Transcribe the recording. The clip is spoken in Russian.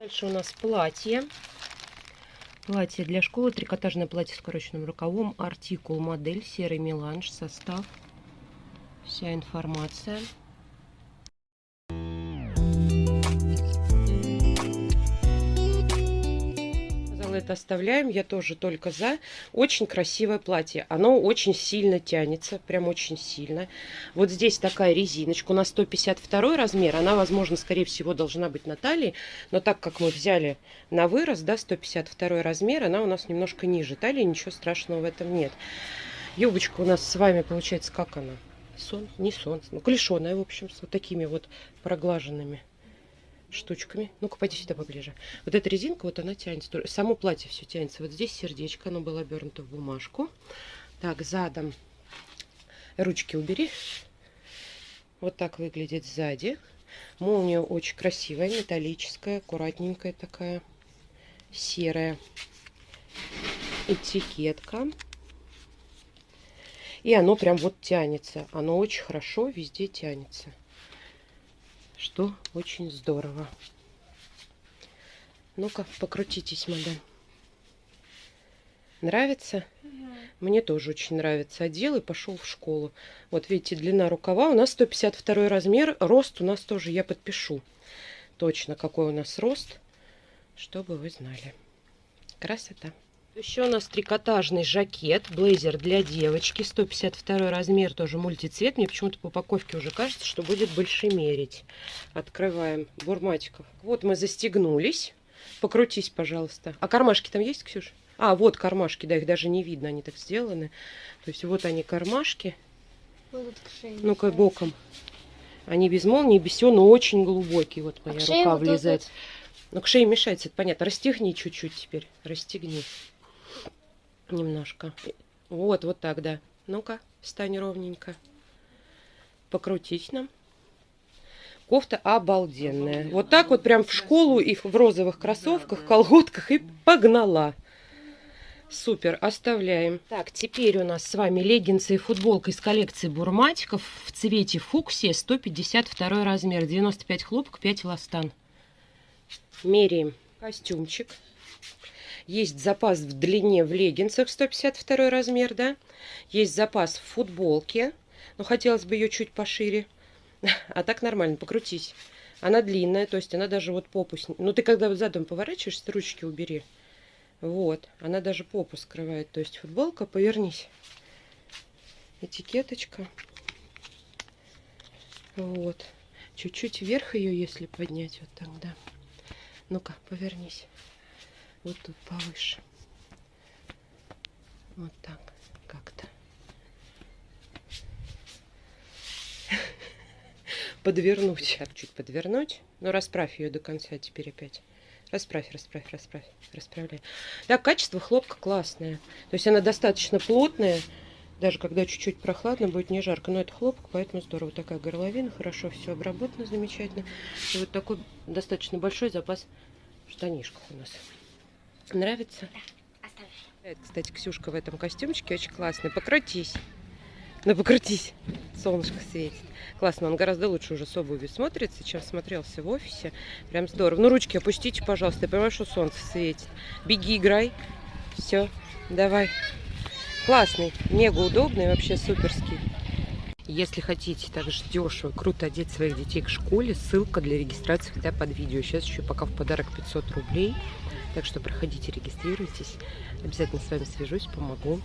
Дальше у нас платье. Платье для школы, трикотажное платье с укороченным рукавом, артикул, модель, серый меланж, состав, вся информация. Это оставляем, я тоже только за. Очень красивое платье. Оно очень сильно тянется, прям очень сильно. Вот здесь такая резиночка. У нас 152 размер. Она, возможно, скорее всего, должна быть на талии. Но так как мы взяли на вырос, да, 152 размер, она у нас немножко ниже талии. Ничего страшного в этом нет. Юбочка у нас с вами получается, как она? Сон? Не сон. Ну, клешеная, в общем, с вот такими вот проглаженными штучками. Ну-ка, пойди сюда поближе. Вот эта резинка, вот она тянется. Само платье все тянется. Вот здесь сердечко, оно было обернуто в бумажку. Так, задом. Ручки убери. Вот так выглядит сзади. Молния очень красивая, металлическая, аккуратненькая такая, серая. Этикетка. И оно прям вот тянется. Оно очень хорошо везде тянется. Что очень здорово. Ну-ка, покрутитесь, мадам. Нравится? Мне тоже очень нравится. Одел и пошел в школу. Вот видите, длина рукава. У нас 152 размер. Рост у нас тоже я подпишу. Точно, какой у нас рост. Чтобы вы знали. Красота. Еще у нас трикотажный жакет, блейзер для девочки, 152 размер, тоже мультицвет. Мне почему-то по упаковке уже кажется, что будет больше мерить. Открываем бурматиков. Вот мы застегнулись. Покрутись, пожалуйста. А кармашки там есть, Ксюша? А, вот кармашки, да, их даже не видно, они так сделаны. То есть вот они кармашки. Ну-ка, боком. Они без молнии, без всего, но очень глубокие. Вот моя а рука влезает. Вот, вот. Ну, к шее мешается, это понятно. Расстегни чуть-чуть теперь. Расстегни немножко. Вот, вот так, да. Ну-ка, встань ровненько. Покрутить нам. Кофта обалденная. Вот так вот прям в школу и в розовых кроссовках, колготках и погнала. Супер, оставляем. Так, теперь у нас с вами леггинсы и футболка из коллекции Бурматиков в цвете фуксия, 152 размер, 95 хлопок, 5 ластан. Меряем костюмчик. Есть запас в длине в леггинсах 152 размер, да. Есть запас в футболке. Но хотелось бы ее чуть пошире. А так нормально, покрутись. Она длинная, то есть она даже вот попу... Ну, ты когда задом поворачиваешься, ручки убери. Вот, она даже попу скрывает. То есть футболка, повернись. Этикеточка. Вот. Чуть-чуть вверх ее, если поднять, вот тогда. Ну-ка, повернись вот тут повыше. Вот так как-то. Подвернуть. Чуть подвернуть. Но расправь ее до конца теперь опять. Расправь, расправь, расправь, расправляй. Так, качество хлопка классное. То есть она достаточно плотная. Даже когда чуть-чуть прохладно, будет не жарко. Но это хлопок, поэтому здорово. Такая горловина, хорошо все обработано, замечательно. И вот такой достаточно большой запас штанишков у нас. Нравится? Да, оставь. Кстати, Ксюшка в этом костюмчике очень классный. Покрутись. Ну, покрутись. Солнышко светит. Классно, он гораздо лучше уже с обувью смотрится, чем смотрелся в офисе. Прям здорово. Ну, ручки опустите, пожалуйста. Я понимаю, что солнце светит. Беги, играй. Все, давай. Классный, мега удобный, вообще суперский. Если хотите также дешево, круто одеть своих детей к школе, ссылка для регистрации хотя под видео. Сейчас еще пока в подарок 500 рублей. Так что проходите, регистрируйтесь. Обязательно с вами свяжусь, помогу.